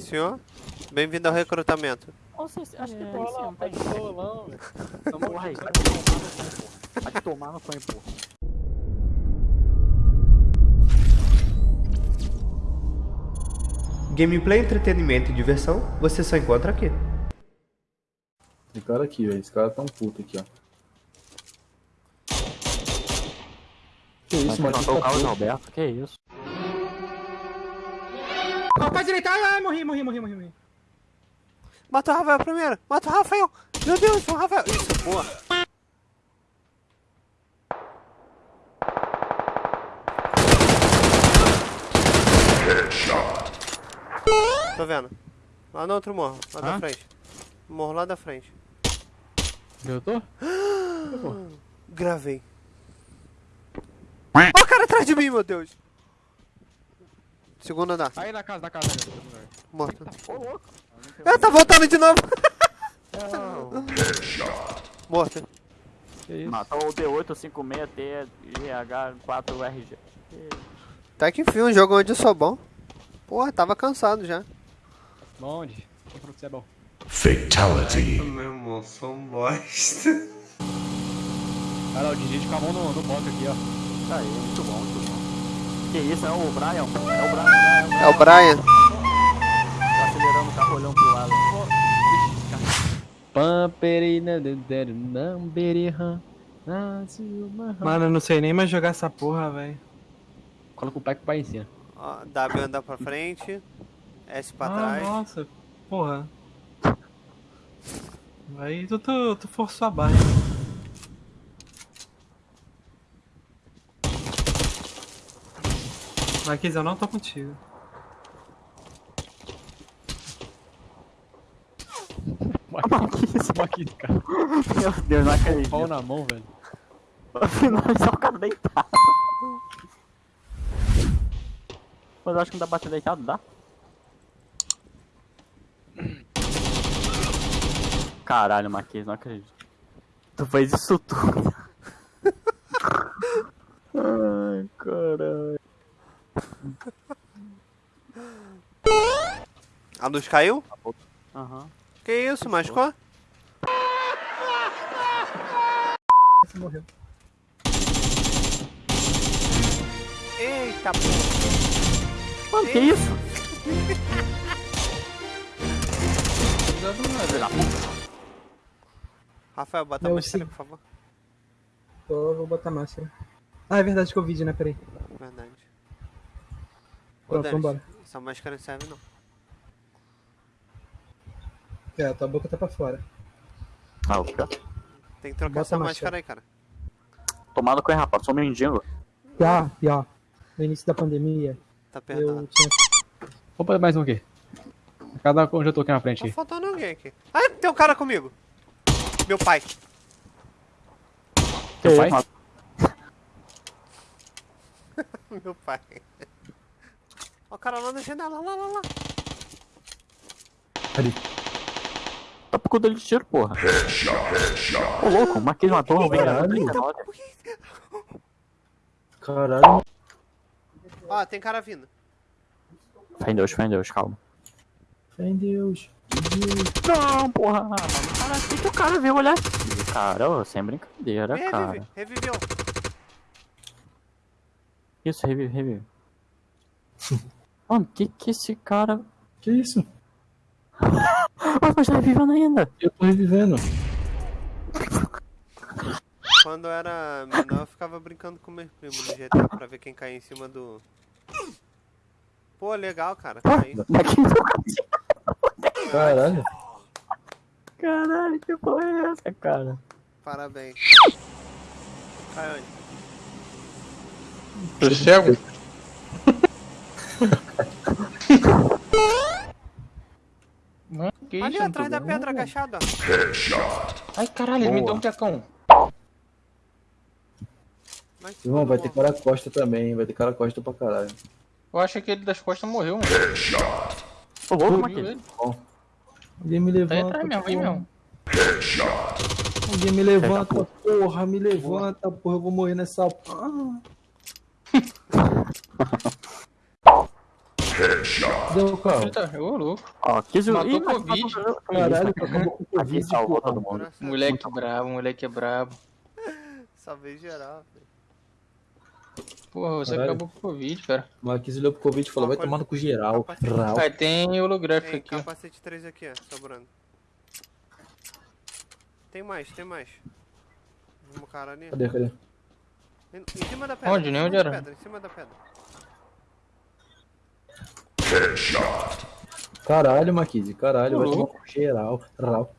Senhor, bem-vindo ao recrutamento. Vocês, acho que É, tem sim, de bolão, velho. Porra aí, vai. Vai tomar no cu, pô. Gameplay, entretenimento e diversão, você só encontra aqui. Esse cara aqui, velho. Esse cara tá um puto aqui, ó. Que isso, mano? Matou o Carlos Alberto, que isso? Ó, pra direita, ai, ai, morri, morri, morri, morri, morri. Mata o Rafael primeiro! Mata o Rafael! Meu Deus, o Rafael! Isso, boa! Tô vendo. Lá no outro morro, lá da Hã? frente. Morro lá da frente. Eu tô? Gravei. Ó o cara atrás de mim, meu Deus! Segundo andar, Aí na casa, na casa. morto. Ô, louco. Ah, tá voltando de novo! Morto. Que isso? Matou o D856T GH4RG. Tá que enfim, um jogo onde eu sou bom. Porra, tava cansado já. Onde? Quem falou que você é bom? Meu irmão, sou um bosta. Lá, o Didi com a mão no, no box aqui, ó. Isso aí, muito bom, muito bom. Que isso, é o Brian? É o Brian, é o Brian. É o Brian. Tá acelerando o carro olhando pro lado. Mano, eu não sei nem mais jogar essa porra, velho. Coloca o pai com o pai em cima. Ó, W andar pra frente. S pra Ah, trás. nossa, porra. Aí tu, tu, tu forçou a barra. Marquinhos, eu não tô contigo. Esse maquinho, cara. Meu Deus, não acredito. Pau na mão, velho. Afinal, só o cara deitado. Mas eu acho que não dá pra bater deitado, dá? Caralho, Marquinhos, não acredito. Tu fez isso tudo. Ai, caralho. A luz caiu? Aham. Que isso, machucou? Você morreu. Eita porra. Mano, que isso? Rafael, bota a Eu máscara, sim. por favor. Tô, vou botar máscara. Ah, é verdade que eu vídeo, né? Peraí. Verdade. Pronto, Denis, vambora. Essa máscara não serve não. É, tua boca tá pra fora. Ah, o quê? Tem que trocar Bota essa a máscara máscara. aí, cara. Tomado com rapaz, sou mendigo. Já, já. No início da pandemia, Tá apertado. tinha. Opa, mais um aqui. Cada onde eu tô aqui na frente. Tá faltando alguém aqui. Ah, tem um cara comigo. Meu pai. Teu pai? Meu pai. Ó o cara lá na janela, lá, lá, lá. Tá por conta de tiro, porra. Ô, louco, o Marquinhos matou o Caralho. 39. Caralho. Ó, tem cara vindo. Fé em Deus, fé em Deus, calma. Fé em Deus. Não, porra. Cara, o que, que o cara veio olhar aqui? Cara, ô, sem brincadeira, Revive, cara. reviveu. Isso, revive, revive. Mano, que que esse cara. Que isso? Ah, mas tá revivendo ainda. Eu tô revivendo. Quando eu era menor, eu ficava brincando com meus primos no GTA pra ver quem caía em cima do... Pô, legal, cara. Aí, Marquinhos, Caralho. caralho, que porra é essa, cara? parabéns. Cai onde? Tô cego? Mano, que isso? Ali não atrás da vendo. pedra agachada. ó. Ai, caralho, ele me deu um tecão. Mas Irmão, vai ter cara costa também. Vai ter cara costa pra caralho. Eu achei que ele das costas morreu, mano. Ô, louco, ele? Alguém me Tá aí levanta. atrás mesmo, aí porra. mesmo. Alguém me levanta, porra. Me levanta, porra. Eu vou morrer nessa. Ah. Deu o carro. Eita, ô louco. Ó, quis o. Matou Ih, Covid. Caralho, acabou com o Aqui Covid, salvou todo mundo. Moleque brabo, moleque é brabo. Salvei geral, filho. Porra, você Caralho. acabou com o Covid, cara. O Marquinhos olhou pro Covid e falou, vai Capacete- tomar no cu geral. Rau. Aí tem holográfico Tem aqui, capacete 3 aqui, ó, sobrando. Tem mais, tem mais. Um cara ali. Cadê, cadê? Em, em cima da pedra. Onde? Nem cima onde era? Pedra, em cima da pedra. Caralho, Marquinhos, caralho, vai tomar geral. Rau.